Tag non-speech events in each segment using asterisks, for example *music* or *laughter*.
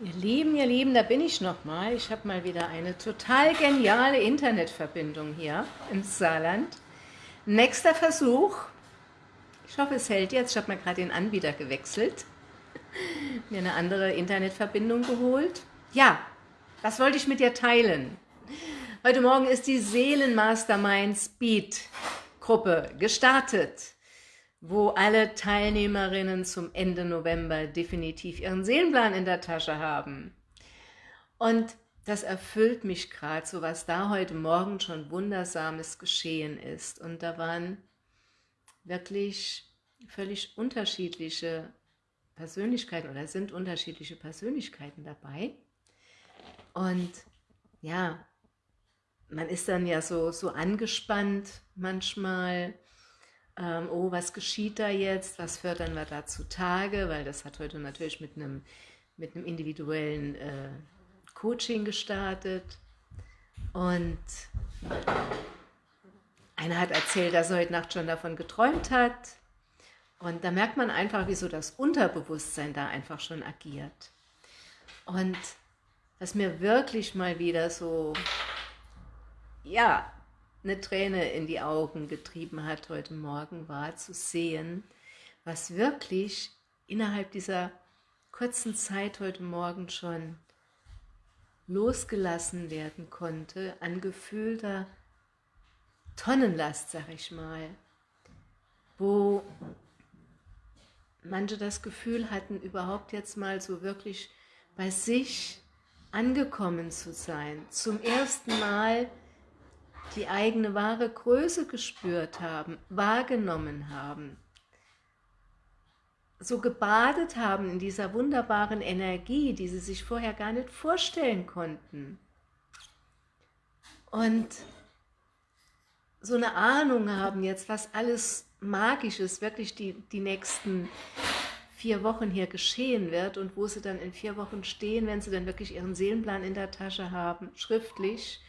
Ihr Lieben, ihr Lieben, da bin ich nochmal. Ich habe mal wieder eine total geniale Internetverbindung hier im Saarland. Nächster Versuch. Ich hoffe, es hält jetzt. Ich habe mal gerade den Anbieter gewechselt. *laughs* Mir eine andere Internetverbindung geholt. Ja, was wollte ich mit dir teilen? Heute Morgen ist die Seelenmastermind Speed Gruppe gestartet wo alle Teilnehmerinnen zum Ende November definitiv ihren Seelenplan in der Tasche haben. Und das erfüllt mich gerade, so was da heute Morgen schon Wundersames geschehen ist. Und da waren wirklich völlig unterschiedliche Persönlichkeiten oder sind unterschiedliche Persönlichkeiten dabei. Und ja, man ist dann ja so, so angespannt manchmal, ähm, oh, was geschieht da jetzt, was fördern wir da zutage, weil das hat heute natürlich mit einem, mit einem individuellen äh, Coaching gestartet. Und einer hat erzählt, dass er heute Nacht schon davon geträumt hat. Und da merkt man einfach, wieso das Unterbewusstsein da einfach schon agiert. Und was mir wirklich mal wieder so, ja, eine Träne in die Augen getrieben hat heute Morgen, war zu sehen, was wirklich innerhalb dieser kurzen Zeit heute Morgen schon losgelassen werden konnte an gefühlter Tonnenlast, sag ich mal, wo manche das Gefühl hatten, überhaupt jetzt mal so wirklich bei sich angekommen zu sein, zum ersten Mal die eigene wahre Größe gespürt haben, wahrgenommen haben, so gebadet haben in dieser wunderbaren Energie, die sie sich vorher gar nicht vorstellen konnten. Und so eine Ahnung haben jetzt, was alles Magisches wirklich die, die nächsten vier Wochen hier geschehen wird und wo sie dann in vier Wochen stehen, wenn sie dann wirklich ihren Seelenplan in der Tasche haben, schriftlich,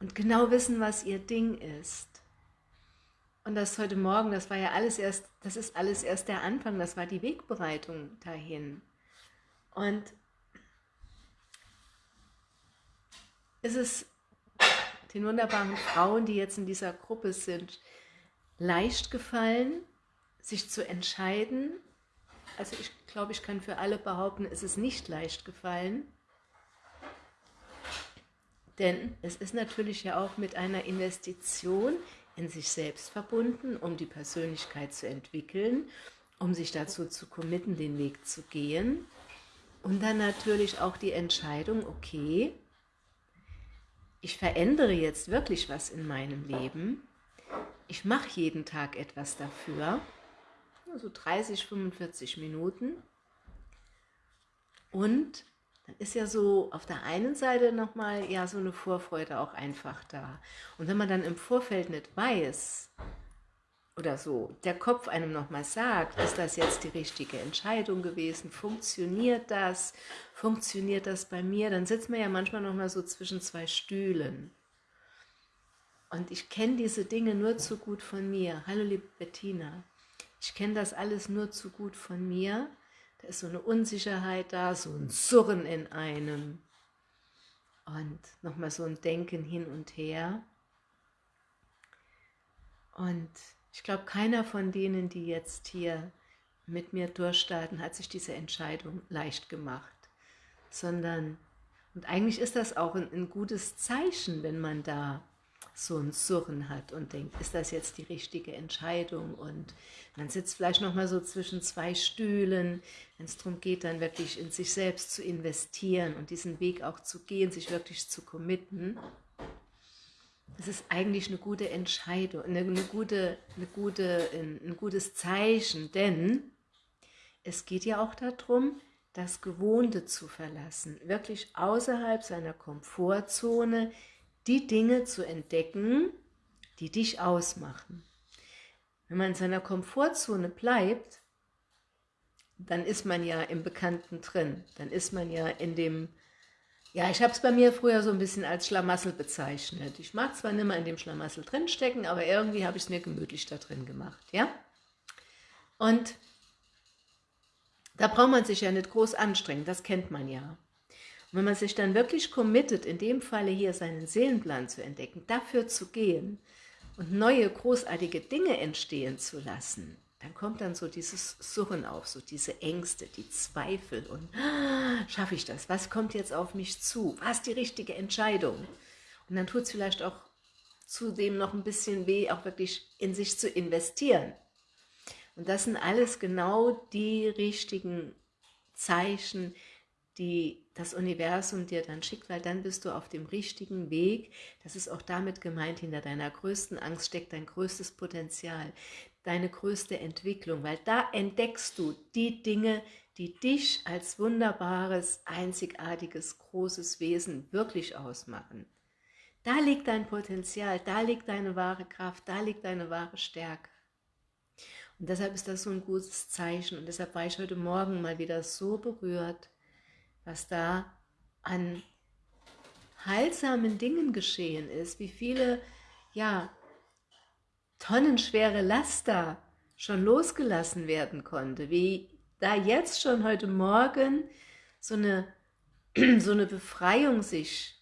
und genau wissen, was ihr Ding ist. Und das heute Morgen, das war ja alles erst, das ist alles erst der Anfang, das war die Wegbereitung dahin. Und ist es den wunderbaren Frauen, die jetzt in dieser Gruppe sind, leicht gefallen, sich zu entscheiden. Also ich glaube, ich kann für alle behaupten, es ist nicht leicht gefallen. Denn es ist natürlich ja auch mit einer Investition in sich selbst verbunden, um die Persönlichkeit zu entwickeln, um sich dazu zu committen, den Weg zu gehen. Und dann natürlich auch die Entscheidung, okay, ich verändere jetzt wirklich was in meinem Leben. Ich mache jeden Tag etwas dafür, so 30, 45 Minuten. Und dann ist ja so auf der einen Seite nochmal ja so eine Vorfreude auch einfach da. Und wenn man dann im Vorfeld nicht weiß, oder so, der Kopf einem nochmal sagt, ist das jetzt die richtige Entscheidung gewesen, funktioniert das, funktioniert das bei mir, dann sitzt man ja manchmal nochmal so zwischen zwei Stühlen. Und ich kenne diese Dinge nur zu gut von mir. Hallo liebe Bettina, ich kenne das alles nur zu gut von mir, ist so eine Unsicherheit da, so ein Surren in einem. Und nochmal so ein Denken hin und her. Und ich glaube, keiner von denen, die jetzt hier mit mir durchstarten, hat sich diese Entscheidung leicht gemacht. Sondern, und eigentlich ist das auch ein, ein gutes Zeichen, wenn man da so ein Surren hat und denkt, ist das jetzt die richtige Entscheidung? Und man sitzt vielleicht nochmal so zwischen zwei Stühlen, wenn es darum geht, dann wirklich in sich selbst zu investieren und diesen Weg auch zu gehen, sich wirklich zu committen. Das ist eigentlich eine gute Entscheidung, eine, eine gute, eine gute, ein, ein gutes Zeichen, denn es geht ja auch darum, das Gewohnte zu verlassen, wirklich außerhalb seiner Komfortzone, die Dinge zu entdecken, die dich ausmachen. Wenn man in seiner Komfortzone bleibt, dann ist man ja im Bekannten drin. Dann ist man ja in dem, ja, ich habe es bei mir früher so ein bisschen als Schlamassel bezeichnet. Ich mag zwar nicht mehr in dem Schlamassel drinstecken, aber irgendwie habe ich es mir gemütlich da drin gemacht, ja. Und Da braucht man sich ja nicht groß anstrengen, das kennt man ja. Wenn man sich dann wirklich committet, in dem Falle hier seinen Seelenplan zu entdecken, dafür zu gehen und neue großartige Dinge entstehen zu lassen, dann kommt dann so dieses Surren auf, so diese Ängste, die Zweifel und ah, schaffe ich das? Was kommt jetzt auf mich zu? Was ist die richtige Entscheidung? Und dann tut es vielleicht auch zudem noch ein bisschen weh, auch wirklich in sich zu investieren. Und das sind alles genau die richtigen Zeichen, die das Universum dir dann schickt, weil dann bist du auf dem richtigen Weg. Das ist auch damit gemeint, hinter deiner größten Angst steckt dein größtes Potenzial, deine größte Entwicklung, weil da entdeckst du die Dinge, die dich als wunderbares, einzigartiges, großes Wesen wirklich ausmachen. Da liegt dein Potenzial, da liegt deine wahre Kraft, da liegt deine wahre Stärke. Und deshalb ist das so ein gutes Zeichen und deshalb war ich heute Morgen mal wieder so berührt, was da an heilsamen Dingen geschehen ist, wie viele, ja, tonnenschwere Laster schon losgelassen werden konnte, wie da jetzt schon heute Morgen so eine, *clears throat* so eine Befreiung sich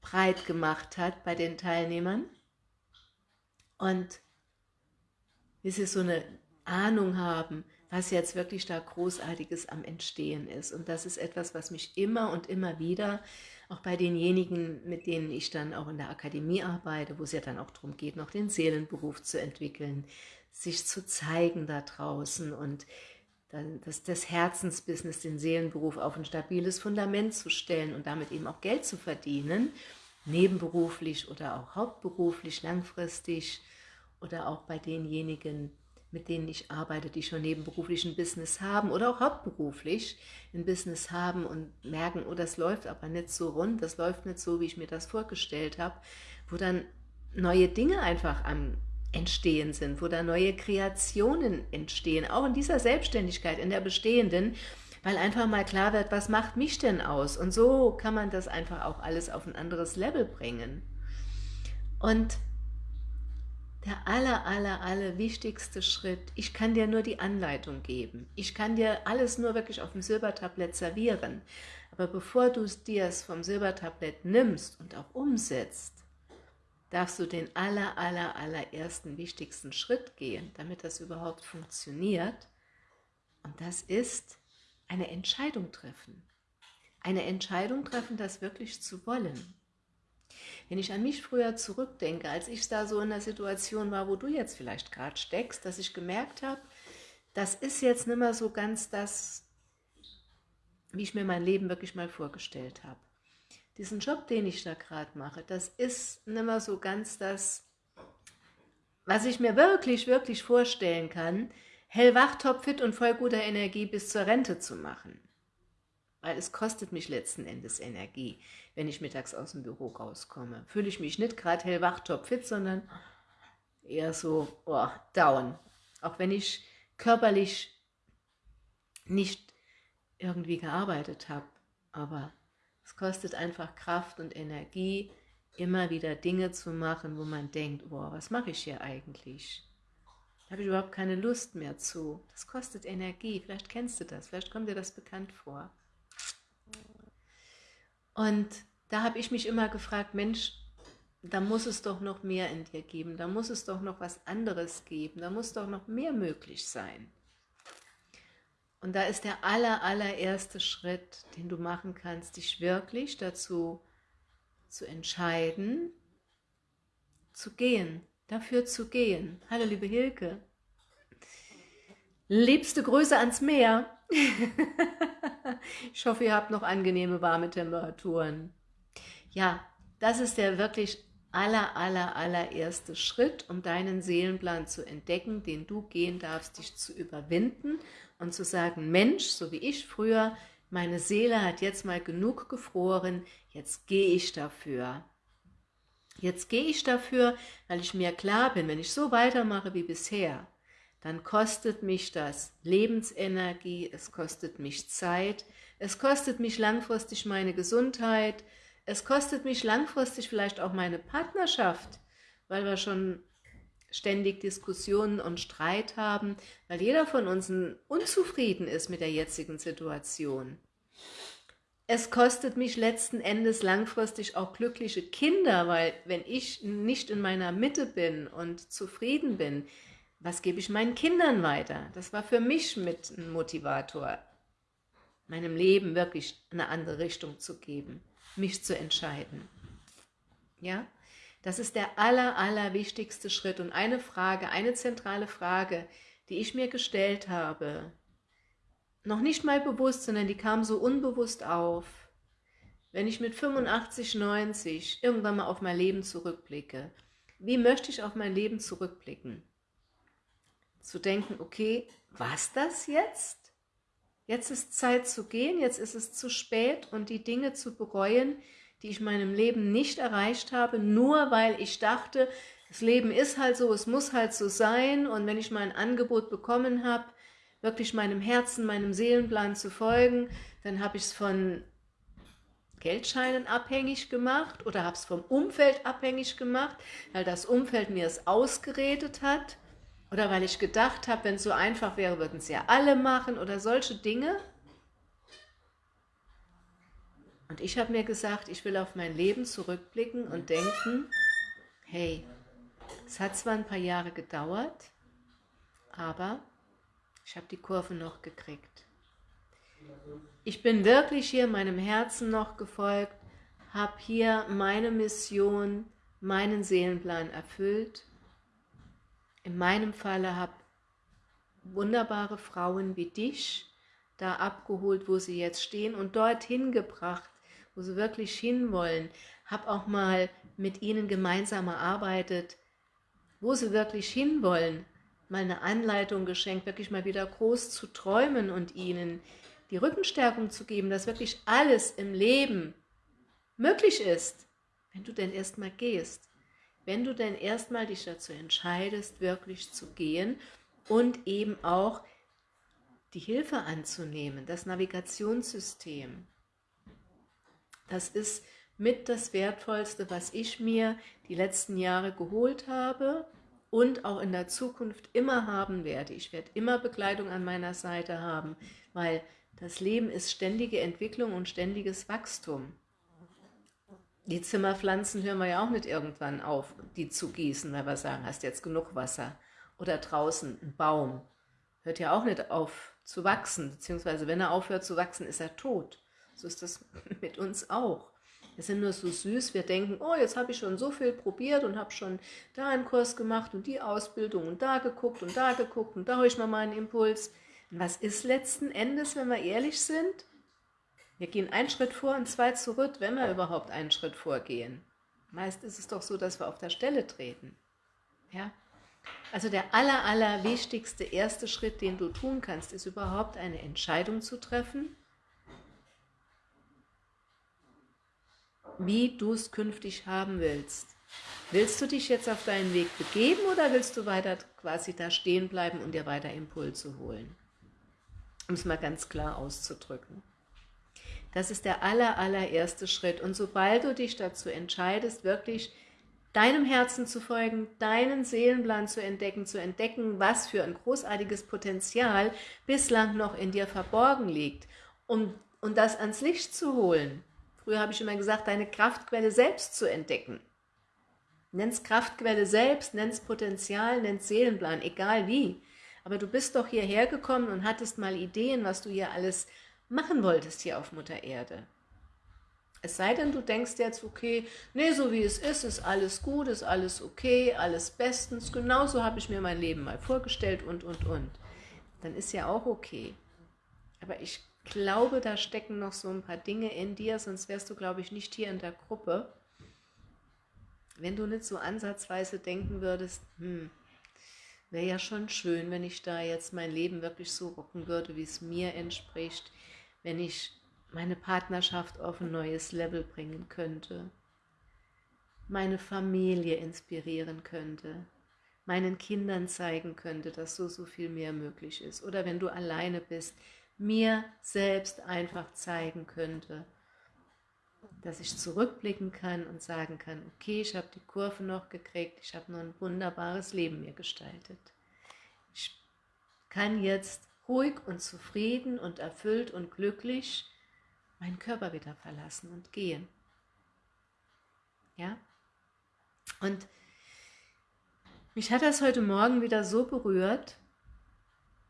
breit gemacht hat bei den Teilnehmern. Und wie sie so eine Ahnung haben, was jetzt wirklich da Großartiges am Entstehen ist. Und das ist etwas, was mich immer und immer wieder, auch bei denjenigen, mit denen ich dann auch in der Akademie arbeite, wo es ja dann auch darum geht, noch den Seelenberuf zu entwickeln, sich zu zeigen da draußen und das, das Herzensbusiness, den Seelenberuf auf ein stabiles Fundament zu stellen und damit eben auch Geld zu verdienen, nebenberuflich oder auch hauptberuflich, langfristig oder auch bei denjenigen, mit denen ich arbeite, die schon nebenberuflich ein Business haben oder auch hauptberuflich ein Business haben und merken, oh, das läuft aber nicht so rund, das läuft nicht so, wie ich mir das vorgestellt habe, wo dann neue Dinge einfach am Entstehen sind, wo da neue Kreationen entstehen, auch in dieser Selbstständigkeit, in der bestehenden, weil einfach mal klar wird, was macht mich denn aus? Und so kann man das einfach auch alles auf ein anderes Level bringen. Und der aller, aller, aller wichtigste Schritt, ich kann dir nur die Anleitung geben. Ich kann dir alles nur wirklich auf dem Silbertablett servieren. Aber bevor du dir es vom Silbertablett nimmst und auch umsetzt, darfst du den aller, aller, allerersten wichtigsten Schritt gehen, damit das überhaupt funktioniert. Und das ist eine Entscheidung treffen. Eine Entscheidung treffen, das wirklich zu wollen. Wenn ich an mich früher zurückdenke, als ich da so in der Situation war, wo du jetzt vielleicht gerade steckst, dass ich gemerkt habe, das ist jetzt nicht mehr so ganz das, wie ich mir mein Leben wirklich mal vorgestellt habe. Diesen Job, den ich da gerade mache, das ist nicht mehr so ganz das, was ich mir wirklich, wirklich vorstellen kann, hellwach, topfit und voll guter Energie bis zur Rente zu machen weil es kostet mich letzten Endes Energie, wenn ich mittags aus dem Büro rauskomme. Fühle ich mich nicht gerade hellwach, topfit, sondern eher so oh, down. Auch wenn ich körperlich nicht irgendwie gearbeitet habe, aber es kostet einfach Kraft und Energie, immer wieder Dinge zu machen, wo man denkt, boah, was mache ich hier eigentlich? Da habe ich überhaupt keine Lust mehr zu. Das kostet Energie, vielleicht kennst du das, vielleicht kommt dir das bekannt vor. Und da habe ich mich immer gefragt, Mensch, da muss es doch noch mehr in dir geben, da muss es doch noch was anderes geben, da muss doch noch mehr möglich sein. Und da ist der aller, allererste Schritt, den du machen kannst, dich wirklich dazu zu entscheiden, zu gehen, dafür zu gehen. Hallo liebe Hilke. Liebste Grüße ans Meer. *laughs* ich hoffe, ihr habt noch angenehme warme Temperaturen. Ja, das ist der wirklich aller, aller, allererste Schritt, um deinen Seelenplan zu entdecken, den du gehen darfst, dich zu überwinden und zu sagen, Mensch, so wie ich früher, meine Seele hat jetzt mal genug gefroren, jetzt gehe ich dafür. Jetzt gehe ich dafür, weil ich mir klar bin, wenn ich so weitermache wie bisher, dann kostet mich das Lebensenergie, es kostet mich Zeit, es kostet mich langfristig meine Gesundheit, es kostet mich langfristig vielleicht auch meine Partnerschaft, weil wir schon ständig Diskussionen und Streit haben, weil jeder von uns unzufrieden ist mit der jetzigen Situation. Es kostet mich letzten Endes langfristig auch glückliche Kinder, weil wenn ich nicht in meiner Mitte bin und zufrieden bin, was gebe ich meinen Kindern weiter? Das war für mich mit ein Motivator, meinem Leben wirklich eine andere Richtung zu geben, mich zu entscheiden. Ja, das ist der aller, aller wichtigste Schritt und eine Frage, eine zentrale Frage, die ich mir gestellt habe, noch nicht mal bewusst, sondern die kam so unbewusst auf, wenn ich mit 85, 90 irgendwann mal auf mein Leben zurückblicke. Wie möchte ich auf mein Leben zurückblicken? Zu denken, okay, was das jetzt? Jetzt ist Zeit zu gehen, jetzt ist es zu spät und die Dinge zu bereuen, die ich in meinem Leben nicht erreicht habe, nur weil ich dachte, das Leben ist halt so, es muss halt so sein und wenn ich mein Angebot bekommen habe, wirklich meinem Herzen, meinem Seelenplan zu folgen, dann habe ich es von Geldscheinen abhängig gemacht oder habe es vom Umfeld abhängig gemacht, weil das Umfeld mir es ausgeredet hat oder weil ich gedacht habe, wenn es so einfach wäre, würden es ja alle machen oder solche Dinge. Und ich habe mir gesagt, ich will auf mein Leben zurückblicken und denken, hey, es hat zwar ein paar Jahre gedauert, aber ich habe die Kurve noch gekriegt. Ich bin wirklich hier meinem Herzen noch gefolgt, habe hier meine Mission, meinen Seelenplan erfüllt. In meinem Falle habe wunderbare Frauen wie dich da abgeholt, wo sie jetzt stehen und dorthin gebracht, wo sie wirklich hinwollen. Habe auch mal mit ihnen gemeinsam erarbeitet, wo sie wirklich hinwollen. Mal eine Anleitung geschenkt, wirklich mal wieder groß zu träumen und ihnen die Rückenstärkung zu geben, dass wirklich alles im Leben möglich ist, wenn du denn erstmal gehst. Wenn du denn erstmal dich dazu entscheidest, wirklich zu gehen und eben auch die Hilfe anzunehmen, das Navigationssystem. Das ist mit das Wertvollste, was ich mir die letzten Jahre geholt habe und auch in der Zukunft immer haben werde. Ich werde immer Begleitung an meiner Seite haben, weil das Leben ist ständige Entwicklung und ständiges Wachstum. Die Zimmerpflanzen hören wir ja auch nicht irgendwann auf, die zu gießen, weil wir sagen, hast jetzt genug Wasser. Oder draußen ein Baum, hört ja auch nicht auf zu wachsen, beziehungsweise wenn er aufhört zu wachsen, ist er tot. So ist das *laughs* mit uns auch. Wir sind nur so süß, wir denken, oh, jetzt habe ich schon so viel probiert und habe schon da einen Kurs gemacht und die Ausbildung und da geguckt und da geguckt und da habe ich mal meinen Impuls. Was ist letzten Endes, wenn wir ehrlich sind? Wir gehen einen Schritt vor und zwei zurück, wenn wir überhaupt einen Schritt vorgehen. Meist ist es doch so, dass wir auf der Stelle treten. Ja? Also der aller, aller wichtigste erste Schritt, den du tun kannst, ist überhaupt eine Entscheidung zu treffen, wie du es künftig haben willst. Willst du dich jetzt auf deinen Weg begeben oder willst du weiter quasi da stehen bleiben und dir weiter Impulse holen? Um es mal ganz klar auszudrücken. Das ist der aller, allererste Schritt. Und sobald du dich dazu entscheidest, wirklich deinem Herzen zu folgen, deinen Seelenplan zu entdecken, zu entdecken, was für ein großartiges Potenzial bislang noch in dir verborgen liegt, um, um das ans Licht zu holen. Früher habe ich immer gesagt, deine Kraftquelle selbst zu entdecken. Nenn's Kraftquelle selbst, nenn's Potenzial, nenn's Seelenplan, egal wie. Aber du bist doch hierher gekommen und hattest mal Ideen, was du hier alles machen wolltest hier auf Mutter Erde. Es sei denn, du denkst jetzt, okay, nee, so wie es ist, ist alles gut, ist alles okay, alles bestens, genauso habe ich mir mein Leben mal vorgestellt und, und, und. Dann ist ja auch okay. Aber ich glaube, da stecken noch so ein paar Dinge in dir, sonst wärst du, glaube ich, nicht hier in der Gruppe. Wenn du nicht so ansatzweise denken würdest, hm, wäre ja schon schön, wenn ich da jetzt mein Leben wirklich so rocken würde, wie es mir entspricht, wenn ich meine Partnerschaft auf ein neues Level bringen könnte, meine Familie inspirieren könnte, meinen Kindern zeigen könnte, dass so, so viel mehr möglich ist. Oder wenn du alleine bist, mir selbst einfach zeigen könnte, dass ich zurückblicken kann und sagen kann, okay, ich habe die Kurve noch gekriegt, ich habe nur ein wunderbares Leben mir gestaltet. Ich kann jetzt ruhig und zufrieden und erfüllt und glücklich meinen Körper wieder verlassen und gehen. Ja? Und mich hat das heute Morgen wieder so berührt,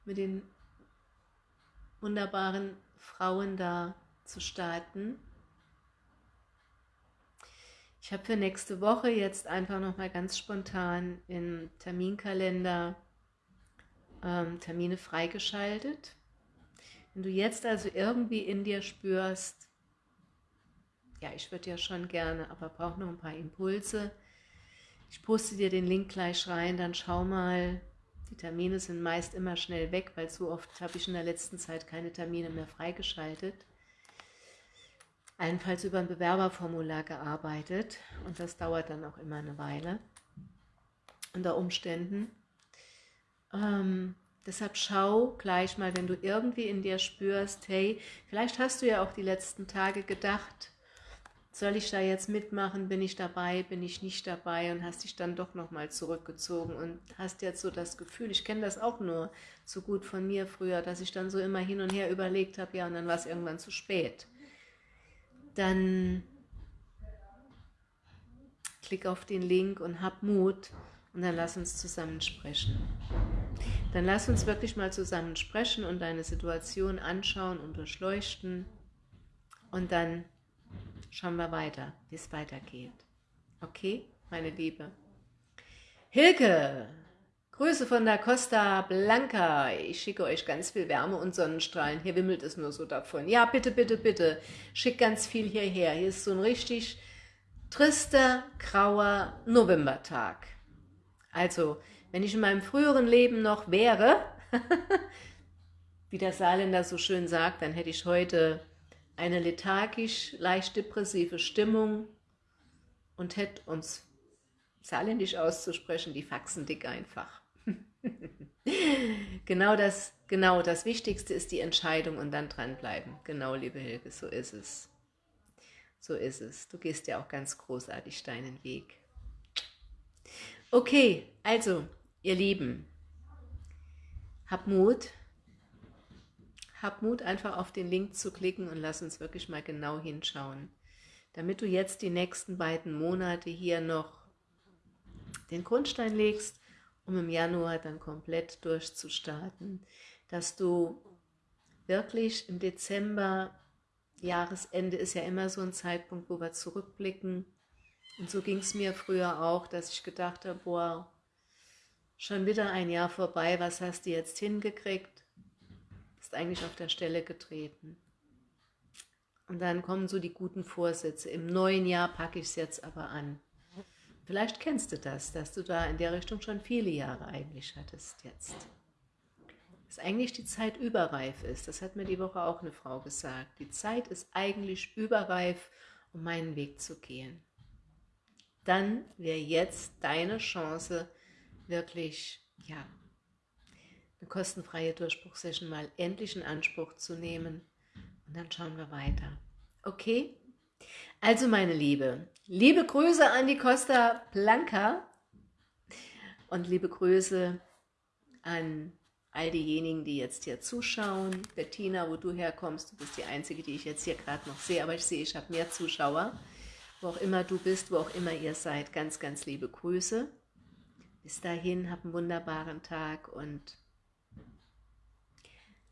mit den wunderbaren Frauen da zu starten. Ich habe für nächste Woche jetzt einfach nochmal ganz spontan im Terminkalender ähm, Termine freigeschaltet. Wenn du jetzt also irgendwie in dir spürst, ja, ich würde ja schon gerne, aber brauche noch ein paar Impulse. Ich poste dir den Link gleich rein, dann schau mal. Die Termine sind meist immer schnell weg, weil so oft habe ich in der letzten Zeit keine Termine mehr freigeschaltet. Allenfalls über ein Bewerberformular gearbeitet und das dauert dann auch immer eine Weile unter Umständen. Ähm, deshalb schau gleich mal, wenn du irgendwie in dir spürst, hey, vielleicht hast du ja auch die letzten Tage gedacht, soll ich da jetzt mitmachen, bin ich dabei, bin ich nicht dabei und hast dich dann doch nochmal zurückgezogen und hast jetzt so das Gefühl, ich kenne das auch nur so gut von mir früher, dass ich dann so immer hin und her überlegt habe, ja und dann war es irgendwann zu spät. Dann klick auf den Link und hab Mut und dann lass uns zusammen sprechen. Dann lass uns wirklich mal zusammen sprechen und deine Situation anschauen und durchleuchten. Und dann schauen wir weiter, wie es weitergeht. Okay, meine Liebe? Hilke, Grüße von der Costa Blanca. Ich schicke euch ganz viel Wärme und Sonnenstrahlen. Hier wimmelt es nur so davon. Ja, bitte, bitte, bitte. Schick ganz viel hierher. Hier ist so ein richtig trister, grauer Novembertag. Also, wenn ich in meinem früheren Leben noch wäre, *laughs* wie der Saarländer so schön sagt, dann hätte ich heute eine lethargisch, leicht depressive Stimmung und hätte uns saarländisch auszusprechen, die Faxen dick einfach. *laughs* genau, das, genau, das Wichtigste ist die Entscheidung und dann dranbleiben. Genau, liebe Hilke, so ist es. So ist es. Du gehst ja auch ganz großartig deinen Weg. Okay, also, ihr Lieben, hab Mut. Hab Mut, einfach auf den Link zu klicken und lass uns wirklich mal genau hinschauen. Damit du jetzt die nächsten beiden Monate hier noch den Grundstein legst, um im Januar dann komplett durchzustarten, dass du wirklich im Dezember, Jahresende ist ja immer so ein Zeitpunkt, wo wir zurückblicken, und so ging es mir früher auch, dass ich gedacht habe, boah, schon wieder ein Jahr vorbei, was hast du jetzt hingekriegt? Bist eigentlich auf der Stelle getreten. Und dann kommen so die guten Vorsätze. Im neuen Jahr packe ich es jetzt aber an. Vielleicht kennst du das, dass du da in der Richtung schon viele Jahre eigentlich hattest jetzt. Dass eigentlich die Zeit überreif ist. Das hat mir die Woche auch eine Frau gesagt. Die Zeit ist eigentlich überreif, um meinen Weg zu gehen dann wäre jetzt deine Chance, wirklich, ja, eine kostenfreie Durchbruchsession mal endlich in Anspruch zu nehmen. Und dann schauen wir weiter. Okay? Also meine Liebe, liebe Grüße an die Costa Blanca und liebe Grüße an all diejenigen, die jetzt hier zuschauen. Bettina, wo du herkommst, du bist die Einzige, die ich jetzt hier gerade noch sehe, aber ich sehe, ich habe mehr Zuschauer wo auch immer du bist, wo auch immer ihr seid, ganz, ganz liebe Grüße. Bis dahin, hab einen wunderbaren Tag und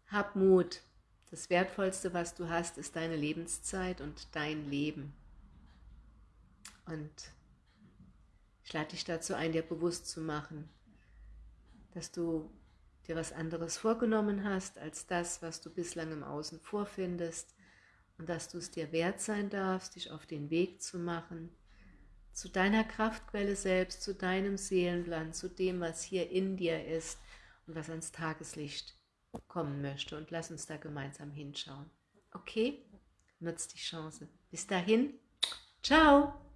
hab Mut. Das Wertvollste, was du hast, ist deine Lebenszeit und dein Leben. Und ich lade dich dazu ein, dir bewusst zu machen, dass du dir was anderes vorgenommen hast, als das, was du bislang im Außen vorfindest, und dass du es dir wert sein darfst, dich auf den Weg zu machen, zu deiner Kraftquelle selbst, zu deinem Seelenplan, zu dem, was hier in dir ist und was ans Tageslicht kommen möchte. Und lass uns da gemeinsam hinschauen. Okay? Nutz die Chance. Bis dahin, ciao!